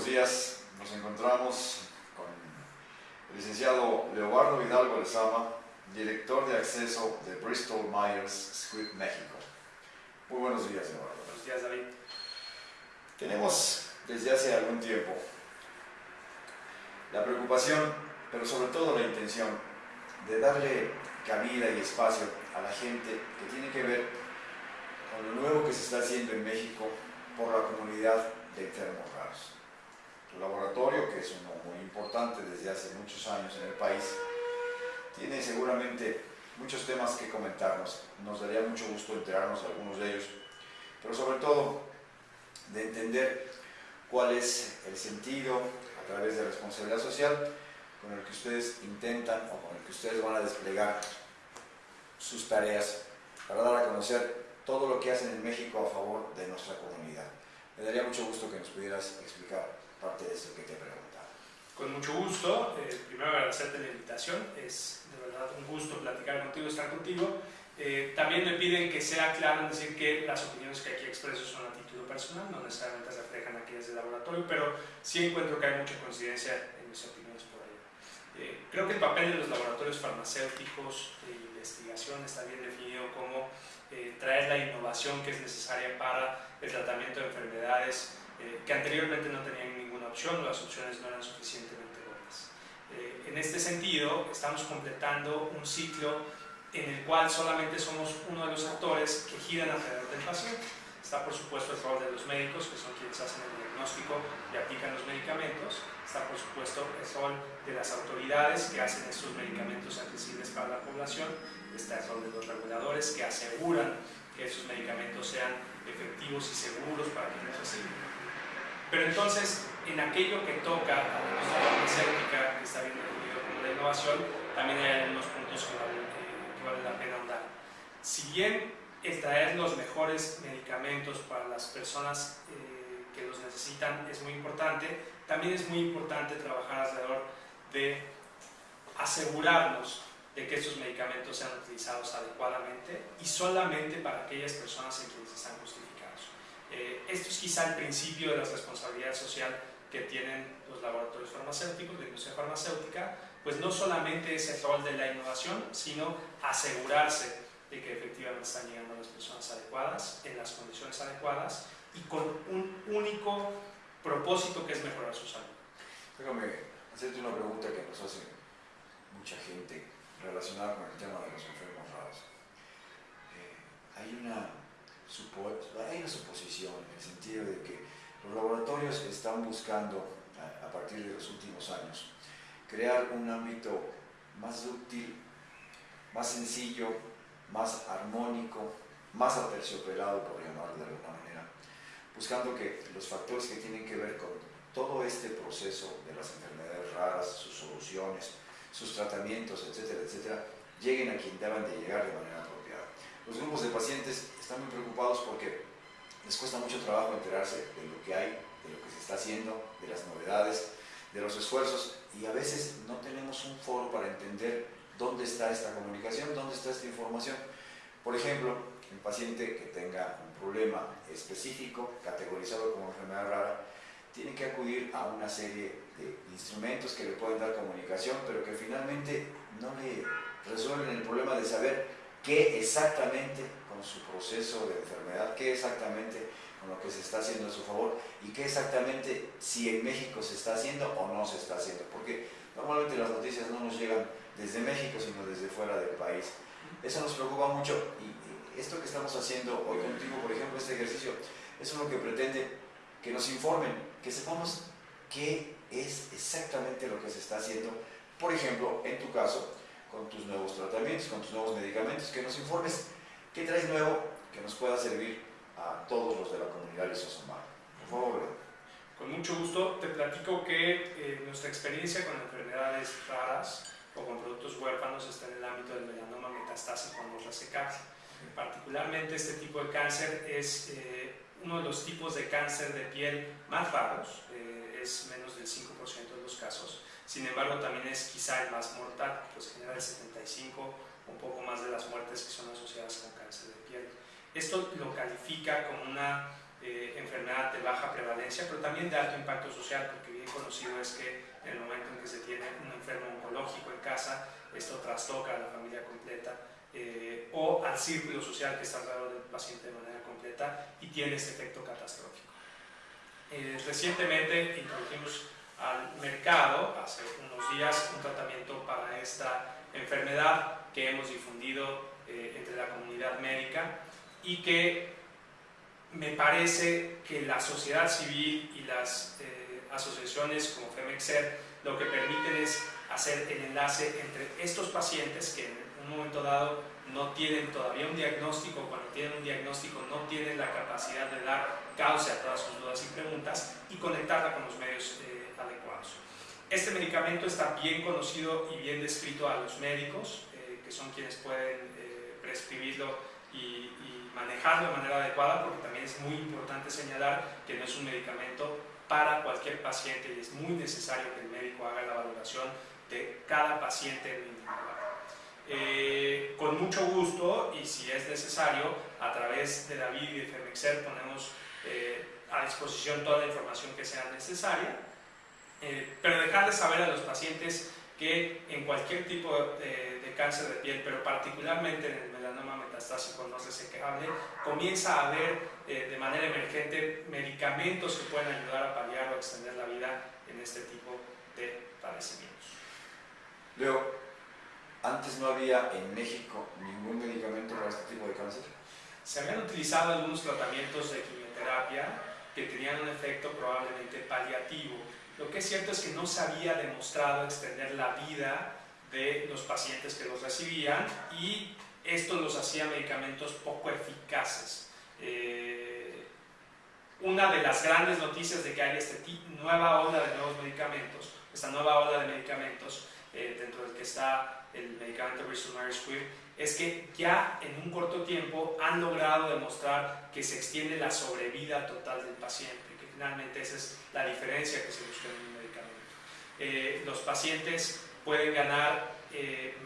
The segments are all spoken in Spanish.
buenos días. Nos encontramos con el licenciado Leobardo Hidalgo Lezama, director de acceso de Bristol Myers Squibb México. Muy buenos días, Leobardo. Buenos días, David. Tenemos desde hace algún tiempo la preocupación, pero sobre todo la intención, de darle cabida y espacio a la gente que tiene que ver con lo nuevo que se está haciendo en México por la comunidad de enfermos raros. Que es uno muy importante desde hace muchos años en el país, tiene seguramente muchos temas que comentarnos. Nos daría mucho gusto enterarnos de algunos de ellos, pero sobre todo de entender cuál es el sentido a través de responsabilidad social con el que ustedes intentan o con el que ustedes van a desplegar sus tareas para dar a conocer todo lo que hacen en México a favor de nuestra comunidad. Me daría mucho gusto que nos pudieras explicar parte de esto que te he preguntado. Con mucho gusto. Eh, primero agradecerte la invitación. Es de verdad un gusto platicar contigo, estar contigo. Eh, también me piden que sea claro en decir que las opiniones que aquí expreso son a título personal, no necesariamente reflejan aquellas del laboratorio, pero sí encuentro que hay mucha coincidencia en mis opiniones por ahí. Eh, creo que el papel de los laboratorios farmacéuticos de investigación está bien definido como eh, traer la innovación que es necesaria para el tratamiento de enfermedades eh, que anteriormente no tenían ninguna o las opciones no eran suficientemente buenas. Eh, en este sentido, estamos completando un ciclo en el cual solamente somos uno de los actores que giran alrededor del paciente. Está por supuesto el rol de los médicos, que son quienes hacen el diagnóstico y aplican los medicamentos. Está por supuesto el rol de las autoridades que hacen estos medicamentos accesibles para la población está el rol de los reguladores que aseguran que esos medicamentos sean efectivos y seguros para quienes reciben. Pero entonces, en aquello que toca a la industria farmacéutica, que está como la innovación, también hay algunos puntos que vale, que vale la pena ahondar. Si bien el traer los mejores medicamentos para las personas eh, que los necesitan es muy importante, también es muy importante trabajar alrededor de asegurarnos de que esos medicamentos sean utilizados adecuadamente y solamente para aquellas personas en quienes están justificados. Eh, esto es quizá el principio de la responsabilidad social que tienen los laboratorios farmacéuticos, la industria farmacéutica, pues no solamente es el rol de la innovación, sino asegurarse de que efectivamente están llegando a las personas adecuadas, en las condiciones adecuadas y con un único propósito que es mejorar su salud. Déjame hacerte una pregunta que nos hace mucha gente relacionada con el tema de los enfermos raros. Eh, hay, una hay una suposición en el sentido de que los laboratorios están buscando, a, a partir de los últimos años, crear un ámbito más útil, más sencillo, más armónico, más aterciopelado, por llamarlo de alguna manera, buscando que los factores que tienen que ver con todo este proceso de las enfermedades raras, sus soluciones, sus tratamientos, etcétera, etcétera, lleguen a quien deban de llegar de manera. Los grupos de pacientes están muy preocupados porque les cuesta mucho trabajo enterarse de lo que hay, de lo que se está haciendo, de las novedades, de los esfuerzos y a veces no tenemos un foro para entender dónde está esta comunicación, dónde está esta información. Por ejemplo, el paciente que tenga un problema específico, categorizado como enfermedad rara, tiene que acudir a una serie de instrumentos que le pueden dar comunicación, pero que finalmente no le resuelven el problema de saber qué exactamente con su proceso de enfermedad, qué exactamente con lo que se está haciendo a su favor y qué exactamente si en México se está haciendo o no se está haciendo, porque normalmente las noticias no nos llegan desde México, sino desde fuera del país. Eso nos preocupa mucho. Y esto que estamos haciendo hoy contigo, por ejemplo, este ejercicio, eso es lo que pretende que nos informen, que sepamos qué es exactamente lo que se está haciendo, por ejemplo, en tu caso, con tus nuevos tratamientos, con tus nuevos medicamentos, que nos informes qué traes nuevo que nos pueda servir a todos los de la comunidad de Sosomar. Por favor, Con mucho gusto. Te platico que eh, nuestra experiencia con enfermedades raras o con productos huérfanos está en el ámbito del melanoma metastásico en los Particularmente este tipo de cáncer es eh, uno de los tipos de cáncer de piel más raros, eh, es menos del 5% de los casos, sin embargo también es quizá el más mortal, pues genera el 75, un poco más de las muertes que son asociadas con cáncer de piel. Esto lo califica como una eh, enfermedad de baja prevalencia, pero también de alto impacto social, porque bien conocido es que en el momento en que se tiene un enfermo oncológico en casa, esto trastoca a la familia completa eh, o al círculo social que está alrededor del paciente de manera completa y tiene ese efecto catastrófico. Eh, recientemente introdujimos al mercado, hace unos días, un tratamiento para esta enfermedad que hemos difundido entre la comunidad médica y que me parece que la sociedad civil y las eh, asociaciones como FEMEXER lo que permiten es hacer el enlace entre estos pacientes que en un momento dado no tienen todavía un diagnóstico, cuando tienen un diagnóstico no tienen la capacidad de dar causa a todas sus dudas y preguntas y conectarla con los medios eh. Este medicamento está bien conocido y bien descrito a los médicos, eh, que son quienes pueden prescribirlo y manejarlo de manera adecuada porque también es muy importante señalar que no es un medicamento para cualquier paciente y es muy necesario que el médico haga la valoración de cada paciente individual. Eh, con mucho gusto y si es necesario, a través de David y de Femexer ponemos eh, a disposición toda la información que sea necesaria, eh, pero dejarles saber a los pacientes que en cualquier tipo de, de cáncer de piel, pero particularmente en el melanoma metastásico no resecable, comienza a haber eh, de manera emergente medicamentos que pueden ayudar a paliar o extender la vida en este tipo de padecimientos. Leo, antes no había en México ningún medicamento para este tipo de cáncer. Se habían utilizado algunos tratamientos de quimioterapia que tenían un efecto probablemente paliativo. Lo que es cierto es que no se había demostrado extender la vida de los pacientes que los recibían y esto los hacía medicamentos poco eficaces. Eh, una de las grandes noticias de que hay esta nueva ola de nuevos medicamentos, esta nueva ola de medicamentos eh, dentro del que está el medicamento Bristol Myers Squibb, es que ya en un corto tiempo han logrado demostrar que se extiende la sobrevida total del paciente, que finalmente esa es la diferencia que se busca en un medicamento. Eh, los pacientes pueden ganar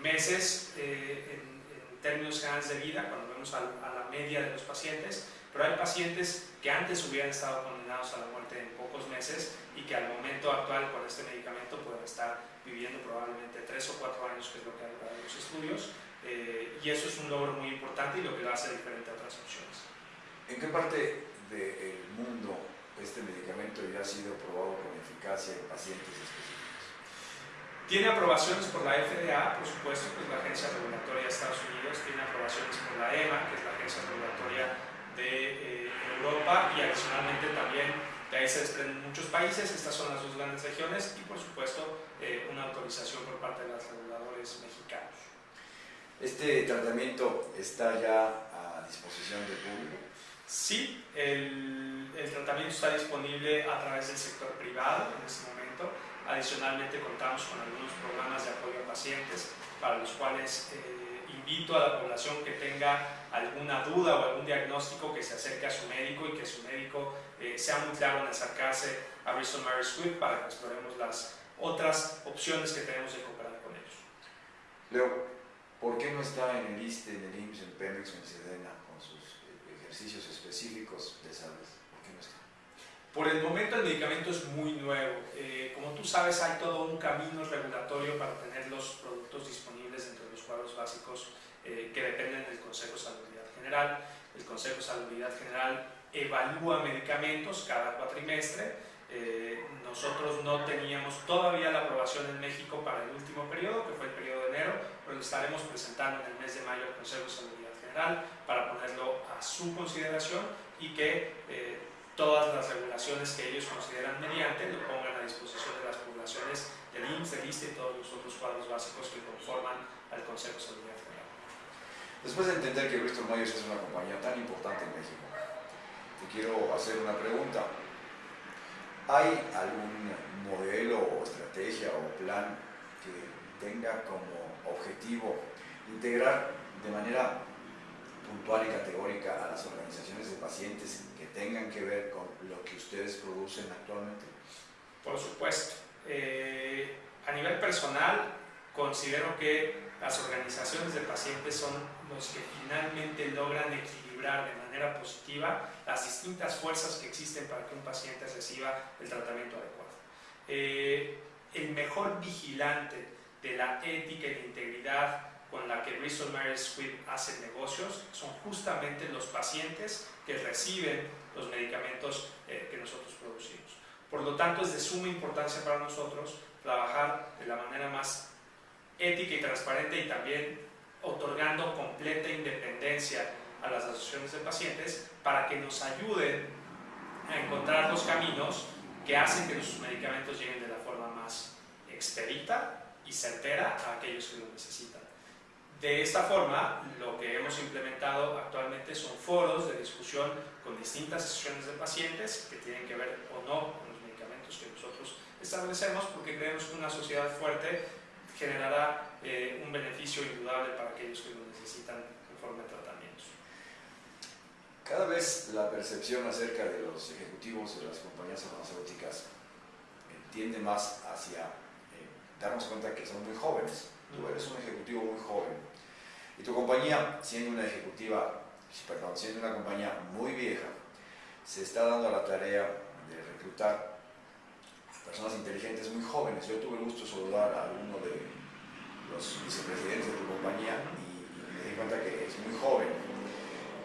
meses en términos generales de vida, cuando vemos a, la media de los pacientes, pero hay pacientes que antes hubieran estado condenados a la muerte en pocos meses y que al momento actual con este medicamento pueden estar viviendo probablemente tres o cuatro años, que es lo que han dado los estudios, eh, y eso es un logro muy importante y lo que lo hace diferente a otras opciones. ¿En qué parte del mundo este medicamento ya ha sido probado con eficacia en pacientes específicos? Tiene aprobaciones por la FDA, por supuesto, que es la Agencia Regulatoria de Estados Unidos, tiene aprobaciones por la EMA, que es la Agencia Regulatoria de eh, Europa, y adicionalmente también de ahí se desprenden muchos países, estas son las dos grandes regiones, y por supuesto eh, una autorización por parte de los reguladores mexicanos. ¿Este tratamiento está ya a disposición del público? Sí, el, el tratamiento está disponible a través del sector privado en este momento Adicionalmente contamos con algunos programas de apoyo a pacientes para los cuales eh, invito a la población que tenga alguna duda o algún diagnóstico que se acerque a su médico y que su médico eh, sea muy claro en acercarse a Bristol Myers Squibb para que exploremos las otras opciones que tenemos de cooperar con ellos. Leo, ¿por qué no está en el ISTE, en el IMSS, en Pemex o en Sedena ejercicios específicos de salud? Por el momento el medicamento es muy nuevo. Eh, como tú sabes, hay todo un camino regulatorio para tener los productos disponibles dentro de los cuadros básicos eh, que dependen del Consejo de Salubridad General. El Consejo de Salubridad General evalúa medicamentos cada cuatrimestre. Eh, nosotros no teníamos todavía la aprobación en México para el último periodo, que fue el periodo de enero, pero lo estaremos presentando en el mes de mayo al Consejo de Salubridad General para ponerlo a su consideración y que todas las regulaciones que ellos consideran mediante lo pongan a disposición de las poblaciones del IMSS, del ISTE y todos los otros cuadros básicos que conforman al Consejo de Salud Federal. Después de entender que Bristol Myers es una compañía tan importante en México, te quiero hacer una pregunta. ¿Hay algún modelo o estrategia o plan que tenga como objetivo integrar de manera puntual y categórica a las organizaciones de pacientes que tengan que ver con lo que ustedes producen actualmente? Por supuesto. Eh, a nivel personal, considero que las organizaciones de pacientes son los que finalmente logran equilibrar de manera positiva las distintas fuerzas que existen para que un paciente reciba el tratamiento adecuado. Eh, el mejor vigilante de la ética y la integridad con la que Bristol Myers Squibb hace negocios son justamente los pacientes que reciben los medicamentos eh, que nosotros producimos. Por lo tanto, es de suma importancia para nosotros trabajar de la manera más ética y transparente y también otorgando completa independencia a las asociaciones de pacientes para que nos ayuden a encontrar los caminos que hacen que nuestros medicamentos lleguen de la forma más expedita y certera a aquellos que lo necesitan. De esta forma, lo que hemos implementado actualmente son foros de discusión con distintas asociaciones de pacientes que tienen que ver o no con los medicamentos que nosotros establecemos, porque creemos que una sociedad fuerte generará eh, un beneficio indudable para aquellos que lo necesitan forma de tratamientos. Cada vez la percepción acerca de los ejecutivos de las compañías farmacéuticas tiende más hacia eh, darnos cuenta que son muy jóvenes. Tú eres un ejecutivo muy joven y tu compañía, siendo una ejecutiva, perdón, siendo una compañía muy vieja, se está dando a la tarea de reclutar personas inteligentes muy jóvenes. Yo tuve el gusto de saludar a uno de los vicepresidentes de tu compañía y, me di cuenta que es muy joven.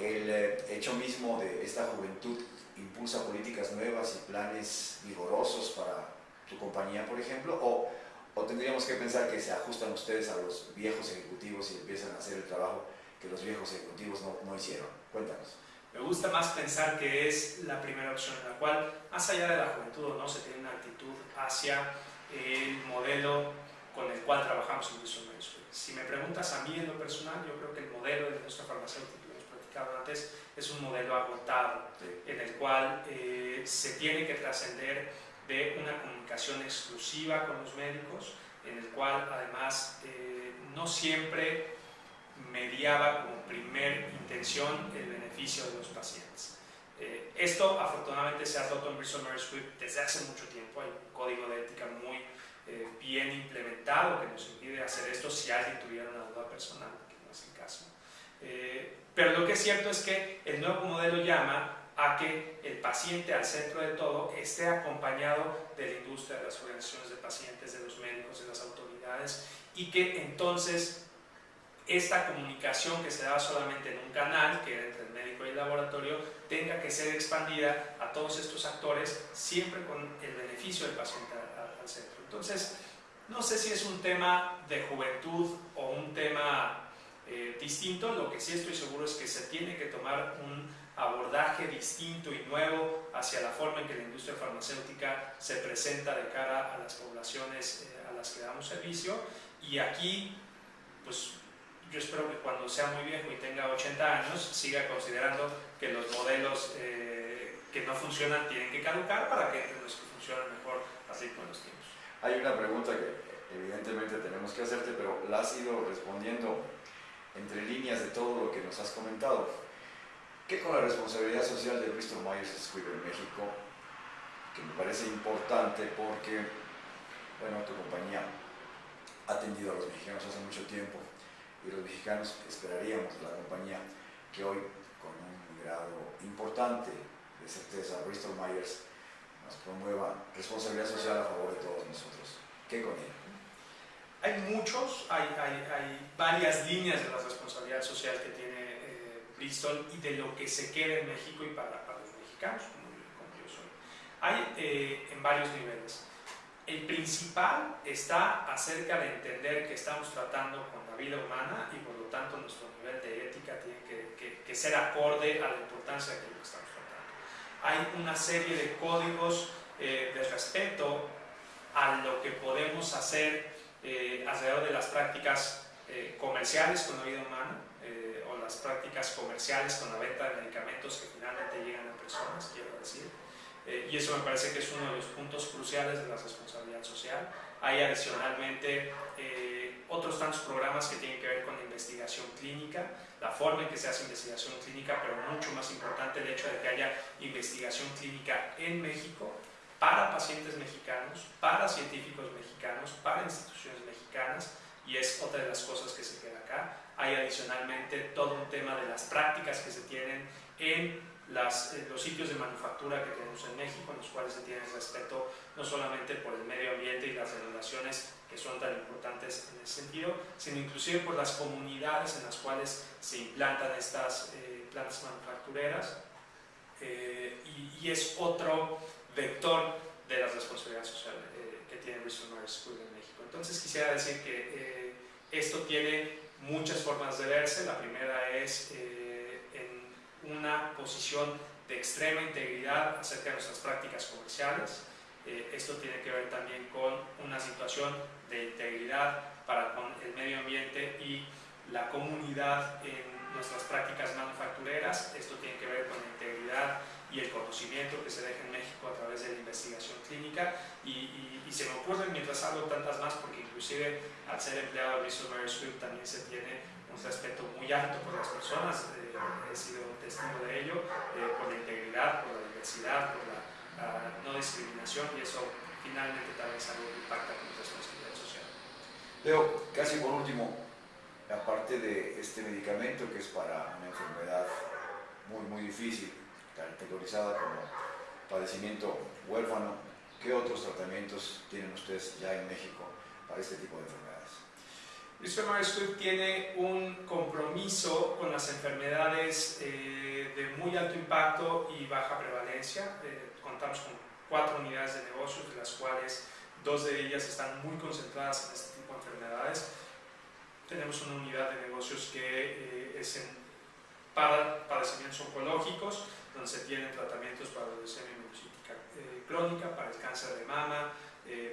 El eh, hecho mismo de esta juventud impulsa políticas nuevas y planes vigorosos para tu compañía, por ejemplo, o, o tendríamos que pensar que se ajustan ustedes a los viejos ejecutivos y empiezan a hacer el trabajo que los viejos ejecutivos no, no hicieron. Cuéntanos. Me gusta más pensar que es la primera opción, en la cual, más allá de la juventud o no, se tiene una actitud hacia el modelo con el cual trabajamos en Wilson Si me preguntas a mí en lo personal, yo creo que el modelo de nuestra farmacéutica, que hemos platicado antes, es un modelo agotado, en el cual eh, se tiene que trascender de una comunicación exclusiva con los médicos, en el cual además eh, no siempre mediaba como primer intención el beneficio de los pacientes. Eh, esto afortunadamente se ha roto en Bristol Myers Squibb desde hace mucho tiempo, hay un código de ética muy eh, bien implementado que nos impide hacer esto si alguien tuviera una duda personal, que no es el caso. pero lo que es cierto es que el nuevo modelo llama a que el paciente al centro de todo esté acompañado de la industria, de las organizaciones de pacientes, de los médicos, de las autoridades y que entonces esta comunicación que se da solamente en un canal, que era entre el médico y el laboratorio, tenga que ser expandida a todos estos actores, siempre con el beneficio del paciente al, centro. Entonces, no sé si es un tema de juventud o un tema eh, distinto, lo que sí estoy seguro es que se tiene que tomar un abordaje distinto y nuevo hacia la forma en que la industria farmacéutica se presenta de cara a las poblaciones eh, a las que damos servicio y aquí pues yo espero que cuando sea muy viejo y tenga 80 años siga considerando que los modelos eh, que no funcionan tienen que caducar para que los que funcionan mejor así con los tiempos. Hay una pregunta que evidentemente tenemos que hacerte, pero la has ido respondiendo entre líneas de todo lo que nos has comentado. ¿Qué con la responsabilidad social de Bristol Myers Squibb en México, que me parece importante porque, bueno, tu compañía ha atendido a los mexicanos hace mucho tiempo y los mexicanos esperaríamos de la compañía que hoy, con un grado importante de certeza, Bristol Myers nos promueva responsabilidad social a favor de todos nosotros. ¿Qué con ella? Hay muchos, hay, hay, hay varias líneas de la responsabilidad social que tiene eh, Bristol y de lo que se queda en México y para, para los mexicanos, como, yo soy. Hay eh, en varios niveles. El principal está acerca de entender que estamos tratando con la vida humana y por lo tanto nuestro nivel de ética tiene que, que, ser acorde a la importancia de lo que estamos tratando. Hay una serie de códigos eh, de respeto a lo que podemos hacer eh, alrededor de las prácticas eh, comerciales con la vida humana o las prácticas comerciales con la venta de medicamentos que finalmente llegan a personas, quiero decir. Eh, y eso me parece que es uno de los puntos cruciales de la responsabilidad social. Hay adicionalmente eh, otros tantos programas que tienen que ver con la investigación clínica, la forma en que se hace investigación clínica, pero mucho más importante el hecho de que haya investigación clínica en México para pacientes mexicanos, para científicos mexicanos, para instituciones mexicanas, y es otra de las cosas que se queda acá. Hay adicionalmente todo un tema de las prácticas que se tienen en las, los sitios de manufactura que tenemos en México, en los cuales se tiene respeto no solamente por el medio ambiente y las regulaciones que son tan importantes en ese sentido, sino inclusive por las comunidades en las cuales se implantan estas eh, plantas manufactureras eh, y, es otro vector de la responsabilidad social eh, que tiene Myers School en México. Entonces quisiera decir que esto tiene muchas formas de verse. La primera es en una posición de extrema integridad acerca de nuestras prácticas comerciales. Eh, esto tiene que ver también con una situación de integridad para con el medio ambiente y la comunidad en nuestras prácticas manufactureras. Esto tiene que ver con la integridad y el conocimiento que se deja en México a través de la investigación clínica y, se me ocurren mientras hablo tantas más porque inclusive al ser empleado de Bristol Myers también se tiene un respeto muy alto por las personas, eh, he sido testigo de ello, eh, por la integridad, por la diversidad, por la, no discriminación y eso finalmente también es algo que impacta con responsabilidad social. Leo, casi por último, aparte de este medicamento que es para una enfermedad muy, muy difícil, categorizada como padecimiento huérfano, ¿qué otros tratamientos tienen ustedes ya en México para este tipo de enfermedades? Bristol Myers tiene un compromiso con las enfermedades eh, de muy alto impacto y baja prevalencia. Eh, contamos con cuatro unidades de negocios, de las cuales dos de ellas están muy concentradas en este tipo de enfermedades. Tenemos una unidad de negocios que eh, es en, para padecimientos oncológicos, donde se tienen tratamientos para la leucemia crónica, para el cáncer de mama,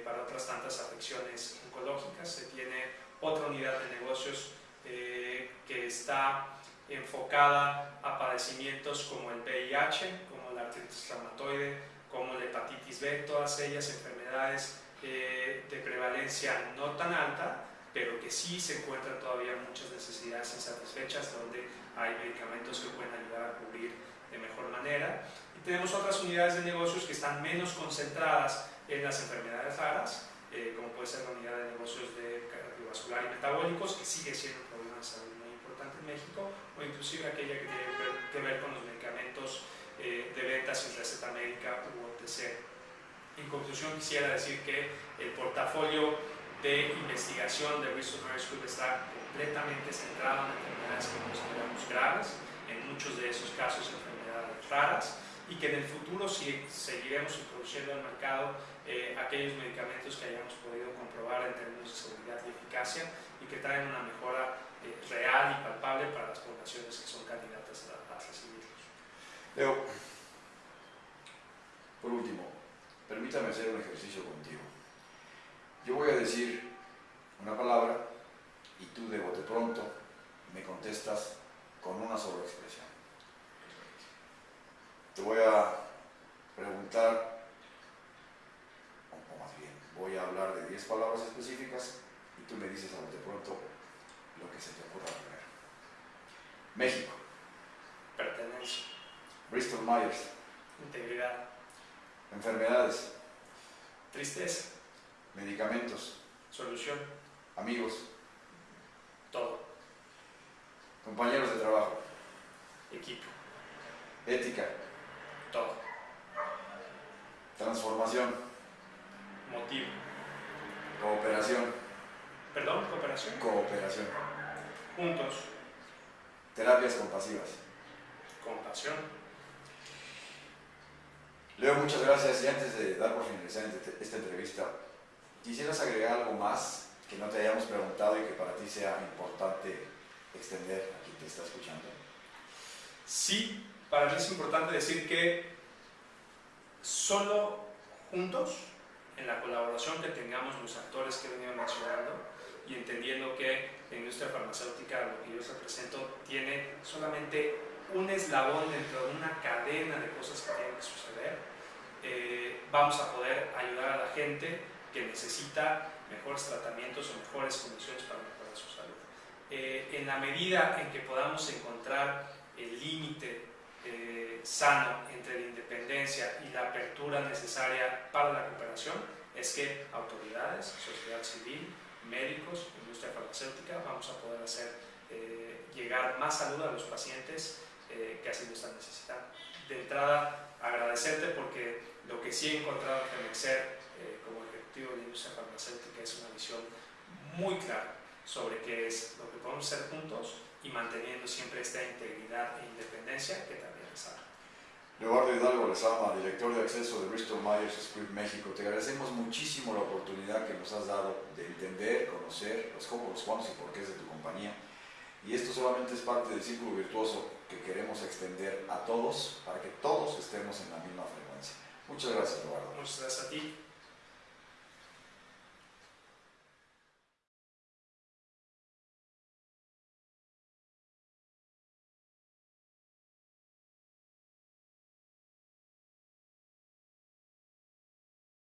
para otras tantas afecciones oncológicas. Se tiene otra unidad de negocios eh, que está enfocada a padecimientos como el VIH, como la artritis reumatoide, como la hepatitis B, todas ellas enfermedades eh, de prevalencia no tan alta, pero que sí se encuentran todavía muchas necesidades insatisfechas donde hay medicamentos que pueden ayudar a cubrir de mejor manera. Y tenemos otras unidades de negocios que están menos concentradas en las enfermedades raras, eh, como puede ser la unidad de negocios de cardiovascular y metabólicos, que sigue siendo un problema de salud muy importante en México, o inclusive aquella que tiene que ver con los medicamentos eh, de venta sin receta médica u OTC. En conclusión, quisiera decir que el portafolio de investigación de Bristol Myers Squibb está completamente centrado en enfermedades que consideramos graves, en muchos de esos casos enfermedades raras, y que en el futuro si seguiremos introduciendo al mercado eh, aquellos medicamentos que hayamos podido comprobar en términos de seguridad y eficacia y que traen una mejora eh, real y palpable para las poblaciones que son candidatas a, recibirlos. Leo, por último, permítame hacer un ejercicio contigo. Yo voy a decir una palabra y tú de bote pronto me contestas con una Te voy a preguntar voy a hablar de 10 palabras específicas y tú me dices a de pronto lo que se te ocurra primero. México. Pertenencia. Bristol Myers. Integridad. Enfermedades. Tristeza. Medicamentos. Solución. Amigos. Todo. Compañeros de trabajo. Equipo. Ética. Todo. Transformación. Motivo. Cooperación. ¿Perdón? ¿Cooperación? Cooperación. Juntos. Terapias compasivas. Compasión. Leo, muchas gracias. Y antes de dar por finalizar esta entrevista, ¿quisieras agregar algo más que no te hayamos preguntado y que para ti sea importante extender a quien te está escuchando? Sí, para mí es importante decir que solo juntos en la colaboración que tengamos los actores que he venido mencionando y entendiendo que la industria farmacéutica, lo que yo represento, tiene solamente un eslabón dentro de una cadena de cosas que tienen que suceder, eh, vamos a poder ayudar a la gente que necesita mejores tratamientos o mejores condiciones para mejorar su salud. Eh, en la medida en que podamos encontrar el límite eh, sano entre la independencia y la apertura necesaria para la cooperación es que autoridades, sociedad civil, médicos, industria farmacéutica, vamos a poder hacer eh, llegar más salud a los pacientes eh, que así lo están necesitando. De entrada, agradecerte porque lo que sí he encontrado en Femexer eh, como ejecutivo de industria farmacéutica es una visión muy clara sobre qué es lo que podemos hacer juntos y manteniendo siempre esta integridad e independencia que también es algo. Eduardo Hidalgo Lezama, director de acceso de Bristol Myers Squibb México, te agradecemos muchísimo la oportunidad que nos has dado de entender, conocer los cómo, los cuándo y por qué de tu compañía. Y esto solamente es parte del círculo virtuoso que queremos extender a todos para que todos estemos en la misma frecuencia. Muchas gracias, Eduardo. Muchas gracias a ti.